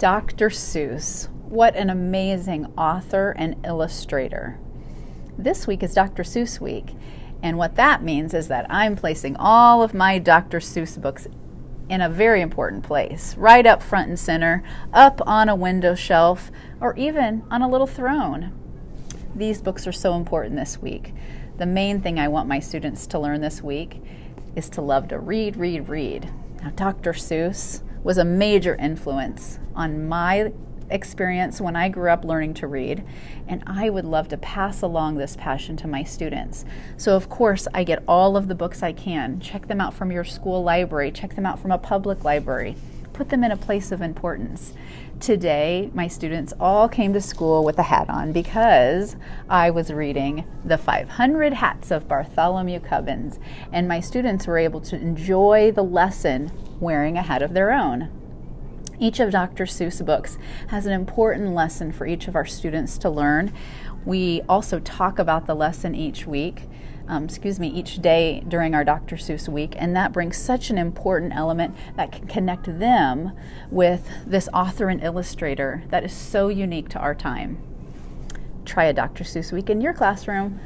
Dr. Seuss, what an amazing author and illustrator. This week is Dr. Seuss week, and what that means is that I'm placing all of my Dr. Seuss books in a very important place, right up front and center, up on a window shelf, or even on a little throne. These books are so important this week. The main thing I want my students to learn this week is to love to read, read, read. Now, Dr. Seuss was a major influence on my experience when I grew up learning to read, and I would love to pass along this passion to my students. So, of course, I get all of the books I can. Check them out from your school library, check them out from a public library, put them in a place of importance. Today, my students all came to school with a hat on because I was reading The 500 Hats of Bartholomew Cubbins, and my students were able to enjoy the lesson wearing a hat of their own. Each of Dr. Seuss' books has an important lesson for each of our students to learn. We also talk about the lesson each week um, excuse me, each day during our Dr. Seuss week, and that brings such an important element that can connect them with this author and illustrator that is so unique to our time. Try a Dr. Seuss week in your classroom.